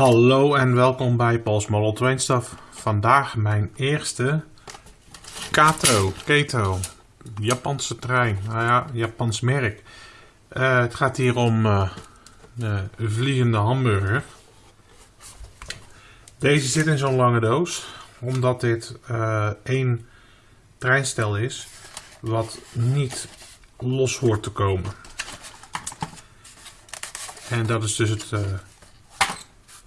Hallo en welkom bij Paul's Model Train Stuff. Vandaag mijn eerste Kato, Keto, Japanse trein. Nou ja, Japans merk. Uh, het gaat hier om uh, de vliegende hamburger. Deze zit in zo'n lange doos, omdat dit één treinstel is wat niet los hoort te komen. En dat is dus het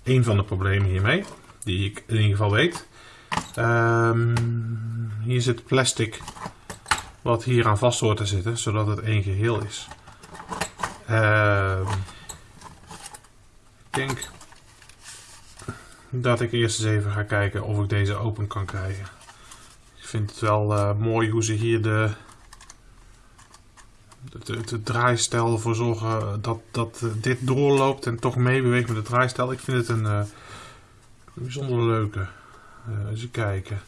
een van de problemen hiermee, die ik in ieder geval weet. Um, hier zit plastic wat hier aan vast hoort te zitten, zodat het één geheel is. Uh, ik denk dat ik eerst eens even ga kijken of ik deze open kan krijgen. Ik vind het wel uh, mooi hoe ze hier de, de, draaistel ervoor zorgen dat, dat dit doorloopt en toch meebeweegt met de draaistel. Ik vind het een uh, bijzonder leuke. Uh, kijken.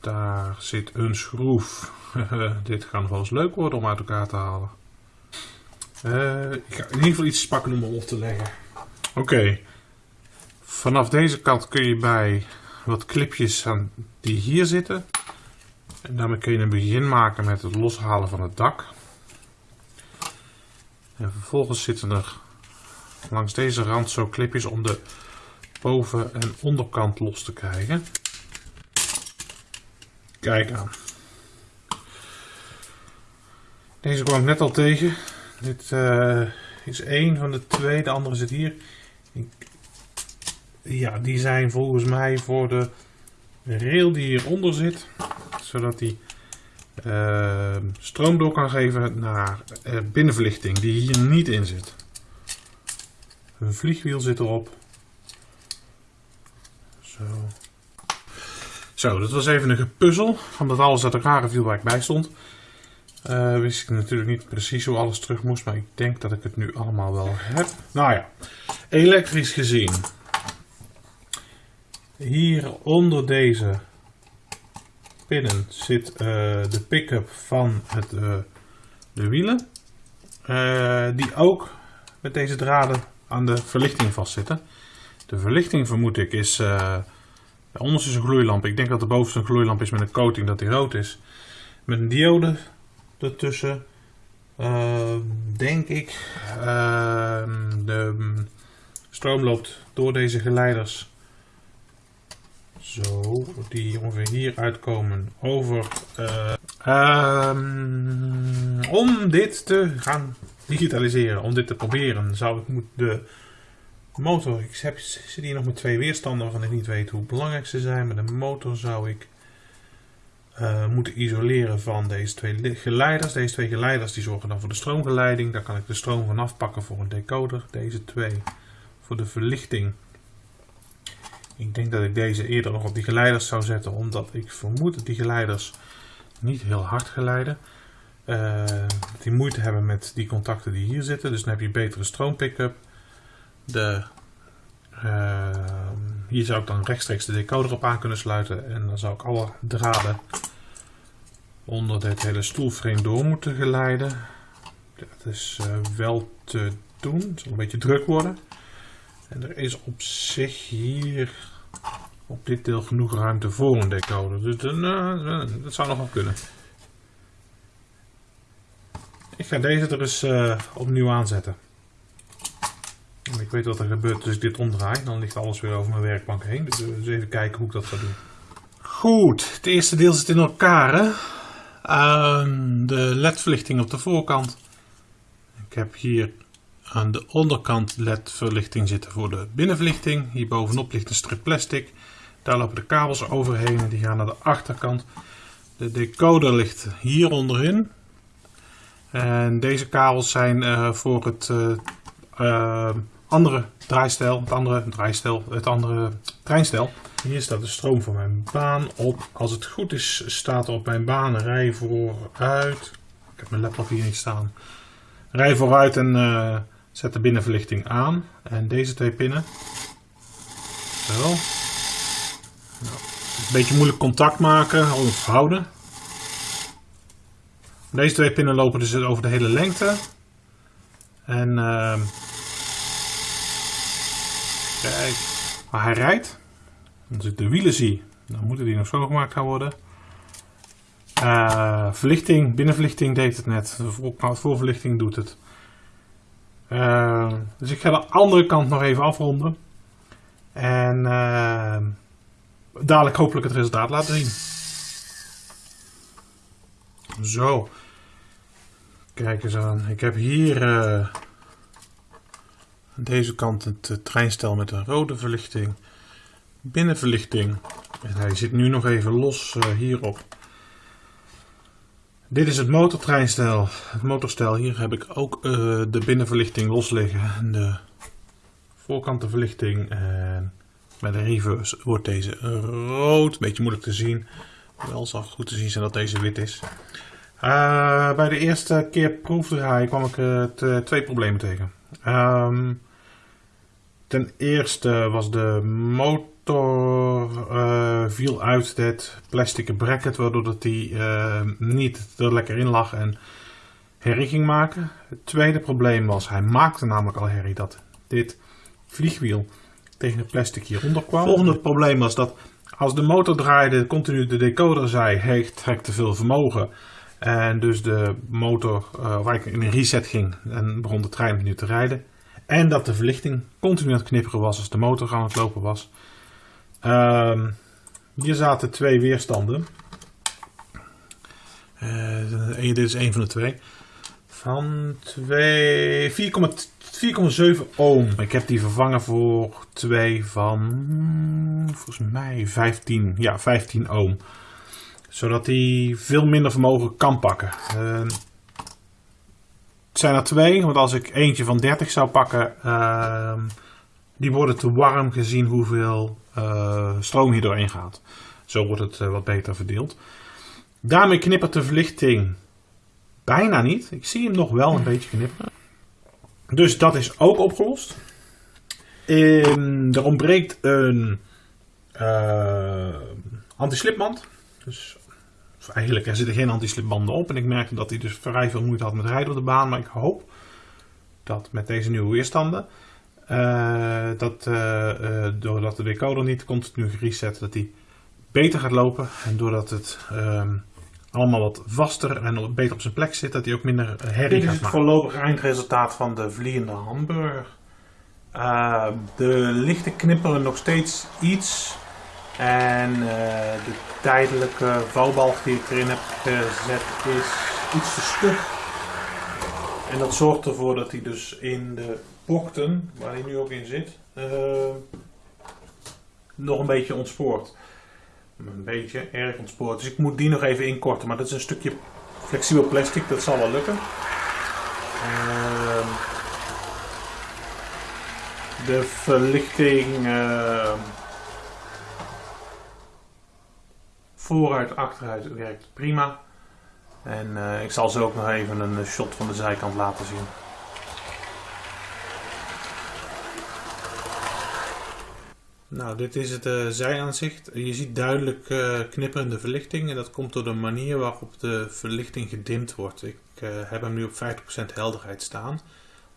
Daar zit een schroef. dit nog wel eens leuk worden om uit elkaar te halen. Uh, ik ga in ieder geval iets pakken om hem op te leggen. Oké. Vanaf deze kant kun je bij wat clipjes aan die hier zitten. En daarmee kun je een begin maken met het loshalen van het dak. En vervolgens zitten er langs deze rand zo clipjes om de boven- en onderkant los te krijgen. Kijk aan. Deze kwam ik net al tegen. Dit uh, is één van de twee, de andere zit hier. Ik, ja, die zijn volgens mij voor de rail die hieronder zit zodat hij uh, stroom door kan geven naar uh, binnenverlichting die hier niet in zit. Een vliegwiel zit erop. Zo. Zo, dat was even een gepuzzel. Omdat alles uit elkaar viel waar ik bij stond. Uh, wist ik natuurlijk niet precies hoe alles terug moest. Maar ik denk dat ik het nu allemaal wel heb. Nou ja, elektrisch gezien. Hier onder deze zit uh, de pick-up van het, uh, de wielen. Uh, die ook met deze draden aan de verlichting vastzitten. De verlichting vermoed ik is... onderste is een gloeilamp. Ik denk dat de bovenste een gloeilamp is met een coating dat die rood is. Met een diode ertussen. denk ik. de stroom loopt door deze geleiders zo, die ongeveer hier uitkomen over. Uh, um, om dit te gaan digitaliseren, om dit te proberen, zou ik moet de motor. Ik heb, zit hier nog met twee weerstanden waarvan ik niet weet hoe belangrijk ze zijn. Maar de motor zou ik uh, moeten isoleren van deze twee geleiders. Deze twee geleiders die zorgen dan voor de stroomgeleiding. Daar kan ik de stroom van afpakken voor een decoder. Deze twee voor de verlichting ik denk dat ik deze eerder nog op die geleiders zou zetten, omdat ik vermoed dat die geleiders niet heel hard geleiden. Uh, die moeite hebben met die contacten die hier zitten. Dus dan heb je betere stroompickup. De, uh, hier zou ik dan rechtstreeks de decoder op aan kunnen sluiten. En dan zou ik alle draden onder dit hele stoelframe door moeten geleiden. Dat is uh, wel te doen. Het zal een beetje druk worden. En er is op zich hier op dit deel genoeg ruimte voor een decoder. Dus uh, dat zou nog wel kunnen. Ik ga deze er eens uh, opnieuw aanzetten. En ik weet wat er gebeurt als ik dit omdraai. Dan ligt alles weer over mijn werkbank heen. Dus, dus even kijken hoe ik dat ga doen. Goed, het eerste deel zit in elkaar. Hè? Uh, de ledverlichting op de voorkant. Ik heb hier aan de onderkant LED-verlichting zitten voor de binnenverlichting. Hier bovenop ligt een strip plastic. Daar lopen de kabels overheen en die gaan naar de achterkant. De decoder ligt hier onderin. En deze kabels zijn uh, voor het uh, uh, andere draaistel, het andere draaistel, het andere treinstel. Hier staat de stroom van mijn baan op. Als het goed is staat er op mijn baan rij vooruit. Ik heb mijn laptop hier niet staan. Rij vooruit en Zet de binnenverlichting aan. En deze twee pinnen. Zo. Nou, een beetje moeilijk contact maken of houden. Deze twee pinnen lopen dus over de hele lengte. En uh, Kijk, waar hij rijdt. Als ik de wielen zie, dan moeten die nog schoongemaakt gaan worden. Uh, verlichting, binnenverlichting deed het net. De voor, voorverlichting doet het. Uh, dus ik ga de andere kant nog even afronden. En uh, dadelijk hopelijk het resultaat laten zien. Zo. Kijk eens aan. Ik heb hier aan deze kant het treinstel met een rode verlichting. Binnenverlichting. En hij zit nu nog even los hierop. Dit is het motortreinstel, het motorstel. Hier heb ik ook uh, de binnenverlichting los liggen. De voorkantenverlichting. En bij de reverse wordt deze rood. Beetje moeilijk te zien. Wel zal goed te zien zijn dat deze wit is. Uh, bij de eerste keer proefdraaien kwam ik twee problemen tegen. Um, ten eerste was de motor motor uh, viel uit het plastic bracket, waardoor dat die uh, niet er lekker in lag en herrie ging maken. Het tweede probleem was, hij maakte namelijk al herrie dat dit vliegwiel tegen het plastic hieronder kwam. Het volgende probleem was dat als de motor draaide, continu de decoder zei, heeft trekt te veel vermogen. En dus de motor, uh, waar ik in een reset ging en begon de trein nu te rijden. En dat de verlichting continu aan het knipperen was als de motor aan het lopen was. Uh, hier zaten twee weerstanden. Uh, dit is een van de twee. Van 4,7 ohm. Ik heb die vervangen voor twee van, volgens mij 15, ja, 15 ohm. Zodat die veel minder vermogen kan pakken. Uh, het zijn er twee, want als ik eentje van 30 zou pakken, uh, die worden te warm gezien hoeveel stroom hier doorheen gaat. Zo wordt het uh, wat beter verdeeld. Daarmee knippert de verlichting bijna niet. Ik zie hem nog wel een beetje knipperen. Dus dat is ook opgelost. In, er ontbreekt een uh, anti-slipband. Dus eigenlijk er zitten geen anti-slipbanden op. En ik merkte dat hij dus vrij veel moeite had met rijden op de baan. Maar ik hoop dat met deze nieuwe weerstanden uh, dat uh, doordat de decoder niet continu gereset, dat die beter gaat lopen. En doordat het um, allemaal wat vaster en beter op zijn plek zit, dat hij ook minder herrie gaat maken. Dit is het voorlopig eindresultaat van de vliegende hamburger. Uh, de lichten knipperen nog steeds iets. En de tijdelijke vouwbalg die ik erin heb gezet is iets te stug. En dat zorgt ervoor dat hij dus in de bokten, waar hij nu ook in zit, uh, nog een beetje ontspoort. Een beetje erg ontspoort. Dus ik moet die nog even inkorten. Maar dat is een stukje flexibel plastic, dat zal wel lukken. Uh, de verlichting uh, vooruit, achteruit werkt prima. En uh, ik zal zo ook nog even een shot van de zijkant laten zien. Nou, dit is het uh, zijaanzicht. Je ziet duidelijk uh, knipperende verlichting en dat komt door de manier waarop de verlichting gedimd wordt. Ik uh, heb hem nu op 50% helderheid staan.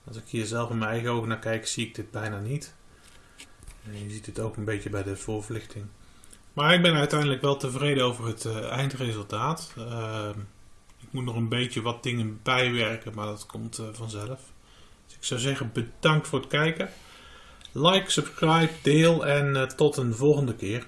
Als ik hier zelf in mijn eigen ogen naar kijk, zie ik dit bijna niet. En je ziet het ook een beetje bij de voorverlichting. Maar ik ben uiteindelijk wel tevreden over het eindresultaat. Ik moet nog een beetje wat dingen bijwerken, maar dat komt vanzelf. Dus ik zou zeggen bedankt voor het kijken. Like, subscribe, deel en uh, tot een volgende keer.